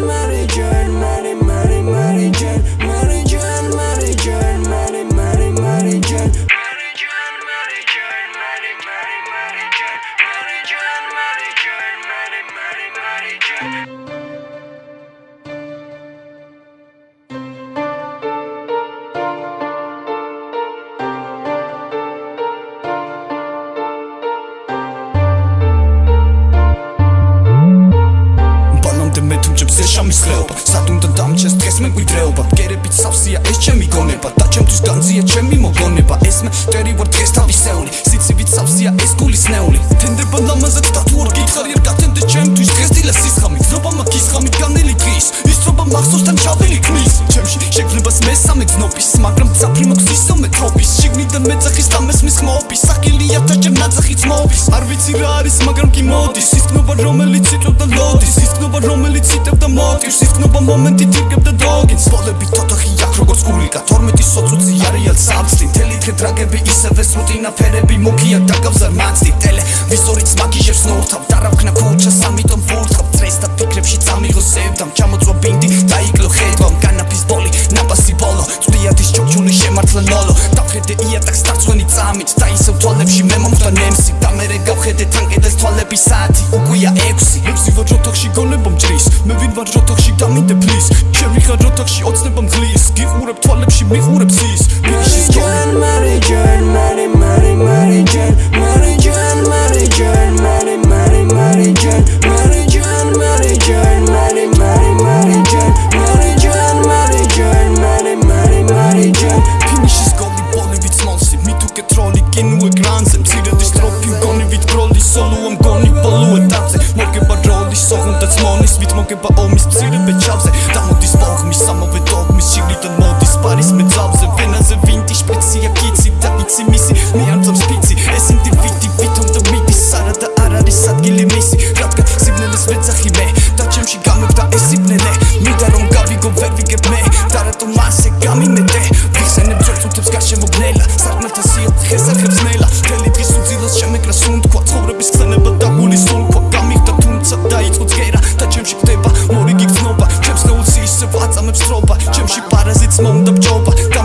Mary Jane, Mary, Mary, Mary. ხლეობა სად უნდა დამჩეს დღეს მე გვიდრეობა? გერებით სავსია ეს ჩემი გონება. და ჩემთვის განძია ჩემი მოგონება. ეს მე ტერი ვარ დღეს თავისეული სიცივით სავსია ეს გულის ნეული. თენდება ლამაზად და თუ არ გითხარი არ გათენდე ჩემთვის. დღეს დილა სისხამი გზობა მაგის ხამი განელი დღის. ისრობა მახსოვსთან ჩავილი ქმნის. ჩემში შეგნებას მესამე გზნობის მაგრამ წაფრი მაქვს ისო მე თრობის შიგნიდან მეძახის და მესმის ხმობის საკილია და ჯერ ნაძახიც მოვის არ ვიცი რა არის მაგრამ კი მოდის. ისკნობა რომელიც იწოდა ლოდის. ისკნობა რომელიც იტევდა მოტივს. ისკნობა მომენტი თირგებდა დოგინს ბოლები თოთოხი აქ როგორც გულიკა. 12 სოწუცი არიალ სამსტი თელი თე დრაგები ისევე სრუტინა ფერები. მუქია დაგავზარ მაცდი ტელე ვიზორიც მაგიჟებს ნორთავ დარავქნა ქუჩას ამიტომ ვურთხავ. წრეს და ფიქრებში წამიღო სევდამ. ჩამოწვა ბინდი დაიკლო ხედვა განაფის ბოლი ნაბასი ბოლო. წვიადის ჩოქჩული შემართლა ნოლო დავხედე იატაკს დარცვენი წამით. და ისევ თვალებში მე მომხდა ნემსი და მე გავხედე თანკედას თვალების საათი უკვია 6 ექვსი ვარ ჯოთოხში გონება მჭრის. მე ვინ ვარ ჯოთოხში დამინდე ფლის ჩემი ხარ ჯოთოხში ოცნება მღლის გიყურებ თვალებში მიყურებს ის ვიშის ჯან მარი ჯან მარი მარი მოგება ომის მცირე ბეჭავზე დამოდის პოგმის ამავე დოგმის შიგნიდან მოდის პარის მეძავზე ვენაზე ვინტი შპეცია კიცი და იცი მისი. მე არ მწამს ფიცი. ეს ინდივიდი ვითომ და მიდის არა და არ არის ადგილი მისი. რადგან სიბნელეს ვეძახი მე და ჩემში გამებდა ეს სიბნელე. მინდა რომ გავიგო ვერ ვიგებ მე და რატომ ასე გამიმეტე ვიხსენებ ძორწუთებს გარშემო გნელა. სარკმელთა სიოთხეს არხებს over.